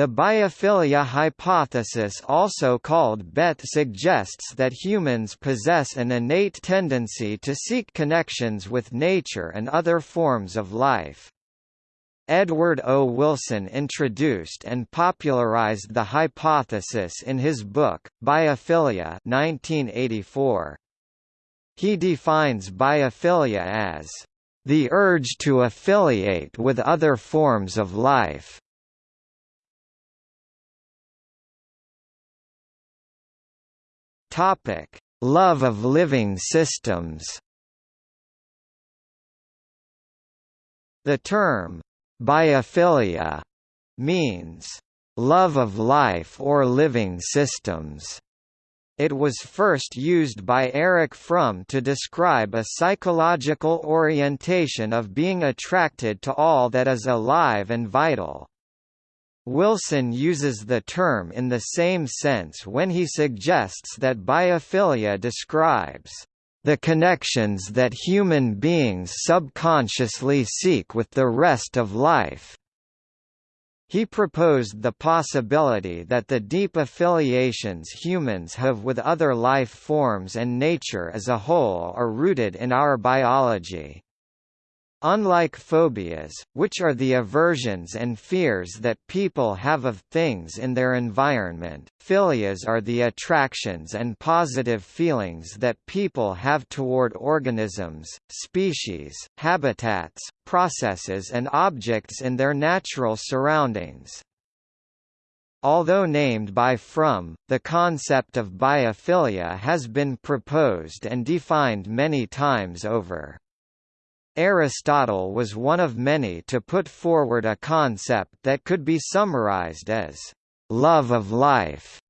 The biophilia hypothesis also called BET suggests that humans possess an innate tendency to seek connections with nature and other forms of life. Edward O. Wilson introduced and popularized the hypothesis in his book, Biophilia 1984. He defines biophilia as the urge to affiliate with other forms of life. Topic: Love of living systems. The term biophilia means love of life or living systems. It was first used by Erich Fromm to describe a psychological orientation of being attracted to all that is alive and vital. Wilson uses the term in the same sense when he suggests that biophilia describes the connections that human beings subconsciously seek with the rest of life. He proposed the possibility that the deep affiliations humans have with other life forms and nature as a whole are rooted in our biology. Unlike phobias, which are the aversions and fears that people have of things in their environment, philias are the attractions and positive feelings that people have toward organisms, species, habitats, processes and objects in their natural surroundings. Although named by Fromm, the concept of biophilia has been proposed and defined many times over. Aristotle was one of many to put forward a concept that could be summarized as love of life.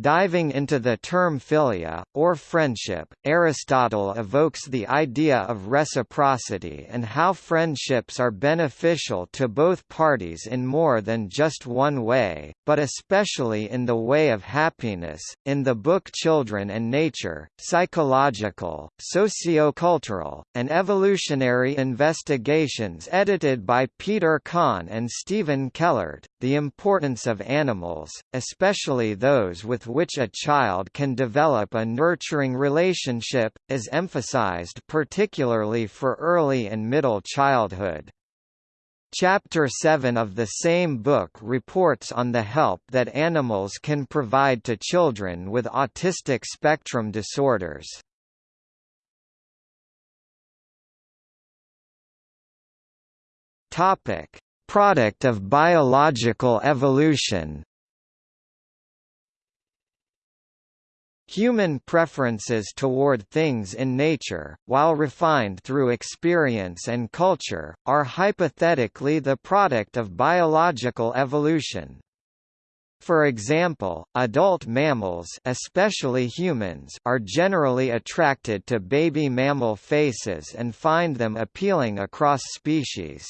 Diving into the term philia, or friendship, Aristotle evokes the idea of reciprocity and how friendships are beneficial to both parties in more than just one way, but especially in the way of happiness. In the book Children and Nature, Psychological, Sociocultural, and Evolutionary Investigations edited by Peter Kahn and Stephen Kellert, the importance of animals, especially those with which a child can develop a nurturing relationship, is emphasized particularly for early and middle childhood. Chapter 7 of the same book reports on the help that animals can provide to children with autistic spectrum disorders. Topic: Product of biological evolution Human preferences toward things in nature, while refined through experience and culture, are hypothetically the product of biological evolution. For example, adult mammals especially humans are generally attracted to baby mammal faces and find them appealing across species.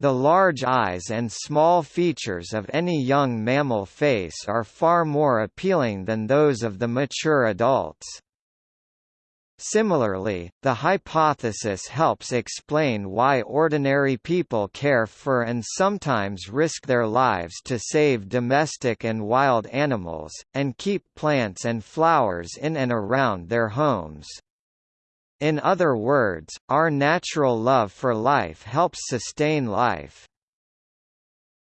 The large eyes and small features of any young mammal face are far more appealing than those of the mature adults. Similarly, the hypothesis helps explain why ordinary people care for and sometimes risk their lives to save domestic and wild animals, and keep plants and flowers in and around their homes. In other words, our natural love for life helps sustain life.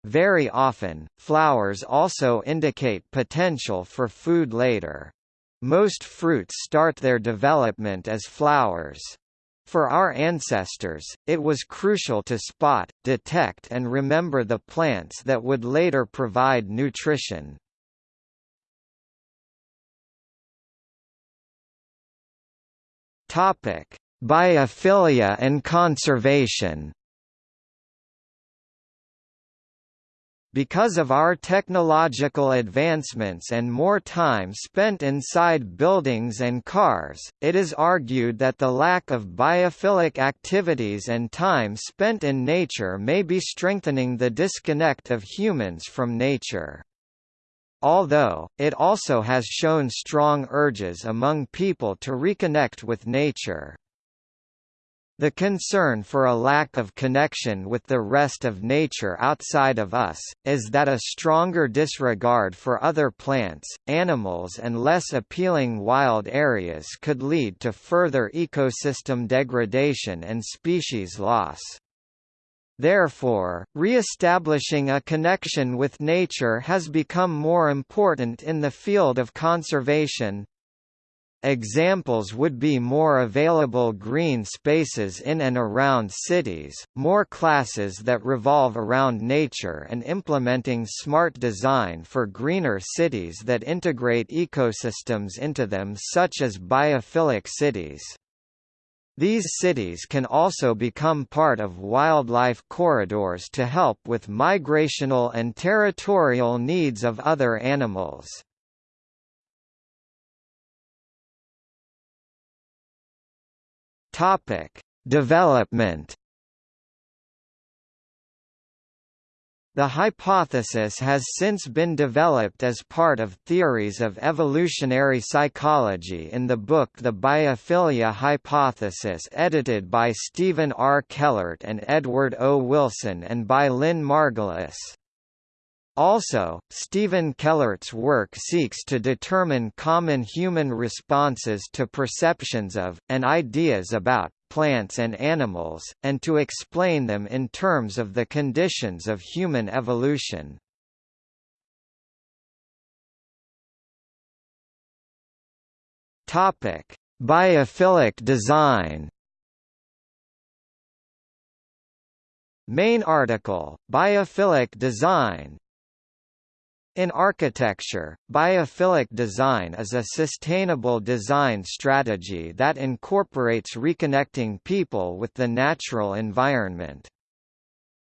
Very often, flowers also indicate potential for food later. Most fruits start their development as flowers. For our ancestors, it was crucial to spot, detect and remember the plants that would later provide nutrition. Topic: Biophilia and conservation. Because of our technological advancements and more time spent inside buildings and cars, it is argued that the lack of biophilic activities and time spent in nature may be strengthening the disconnect of humans from nature although, it also has shown strong urges among people to reconnect with nature. The concern for a lack of connection with the rest of nature outside of us, is that a stronger disregard for other plants, animals and less appealing wild areas could lead to further ecosystem degradation and species loss. Therefore, re-establishing a connection with nature has become more important in the field of conservation, Examples would be more available green spaces in and around cities, more classes that revolve around nature and implementing smart design for greener cities that integrate ecosystems into them such as biophilic cities. These cities can also become part of wildlife corridors to help with migrational and territorial needs of other animals. Topic: Development. The hypothesis has since been developed as part of theories of evolutionary psychology in the book The Biophilia Hypothesis edited by Stephen R. Kellert and Edward O. Wilson and by Lynn Margulis. Also, Stephen Kellert's work seeks to determine common human responses to perceptions of, and ideas about, plants and animals, and to explain them in terms of the conditions of human evolution. Topic: Biophilic design Main article, Biophilic design in architecture, biophilic design is a sustainable design strategy that incorporates reconnecting people with the natural environment.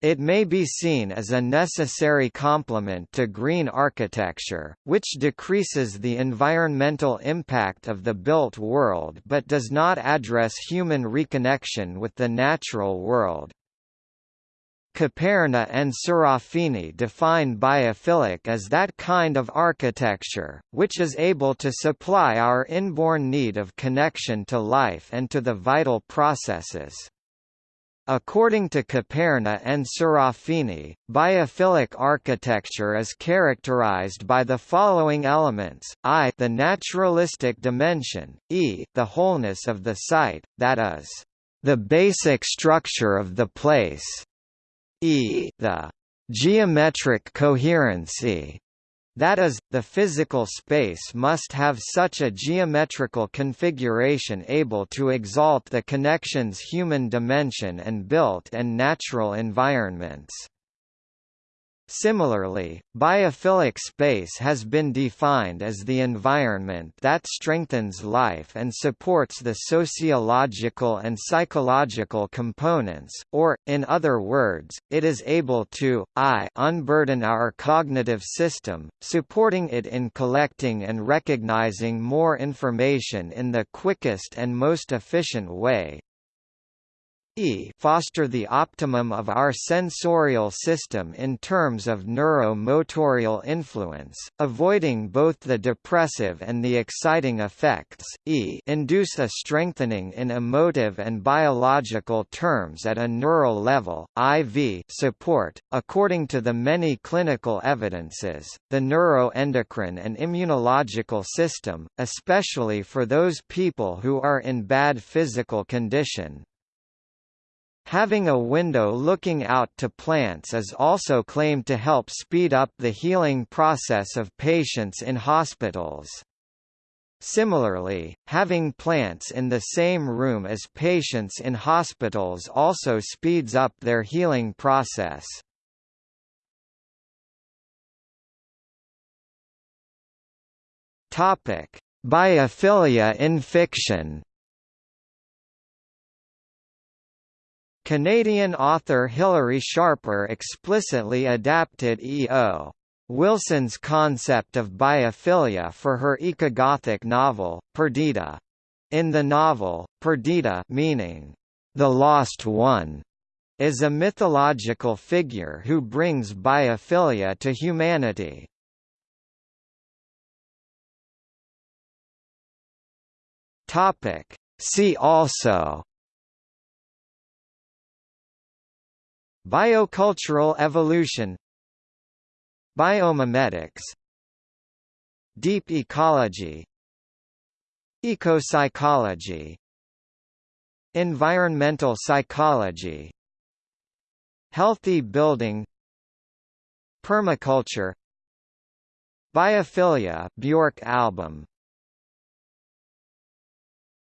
It may be seen as a necessary complement to green architecture, which decreases the environmental impact of the built world but does not address human reconnection with the natural world. Caperna and Serafini define biophilic as that kind of architecture, which is able to supply our inborn need of connection to life and to the vital processes. According to Caperna and Serafini, biophilic architecture is characterized by the following elements, i the naturalistic dimension, e the wholeness of the site, that is, the basic structure of the place, e the geometric coherency that is, the physical space must have such a geometrical configuration able to exalt the connection's human dimension and built and natural environments. Similarly, biophilic space has been defined as the environment that strengthens life and supports the sociological and psychological components, or, in other words, it is able to, I unburden our cognitive system, supporting it in collecting and recognizing more information in the quickest and most efficient way, e foster the optimum of our sensorial system in terms of neuromotorial influence, avoiding both the depressive and the exciting effects, e induce a strengthening in emotive and biological terms at a neural level, IV support. According to the many clinical evidences, the neuroendocrine and immunological system, especially for those people who are in bad physical condition, Having a window looking out to plants is also claimed to help speed up the healing process of patients in hospitals. Similarly, having plants in the same room as patients in hospitals also speeds up their healing process. Biophilia in fiction Canadian author Hilary Scharper explicitly adapted E.O. Wilson's concept of biophilia for her ecogothic novel, Perdita. In the novel, Perdita meaning, the lost one, is a mythological figure who brings biophilia to humanity. See also Biocultural evolution Biomimetics Deep ecology Ecopsychology Environmental psychology Healthy building Permaculture Biophilia Bjork album